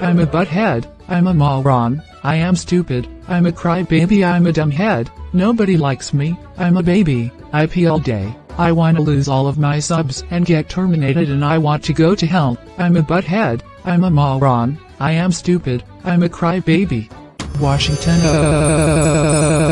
I'm a butthead, I'm a moron, I am stupid, I'm a crybaby. I'm a dumbhead, nobody likes me, I'm a baby, I pee all day, I wanna lose all of my subs and get terminated and I want to go to hell, I'm a butthead, I'm a moron, I am stupid, I'm a crybaby. Washington. Uh,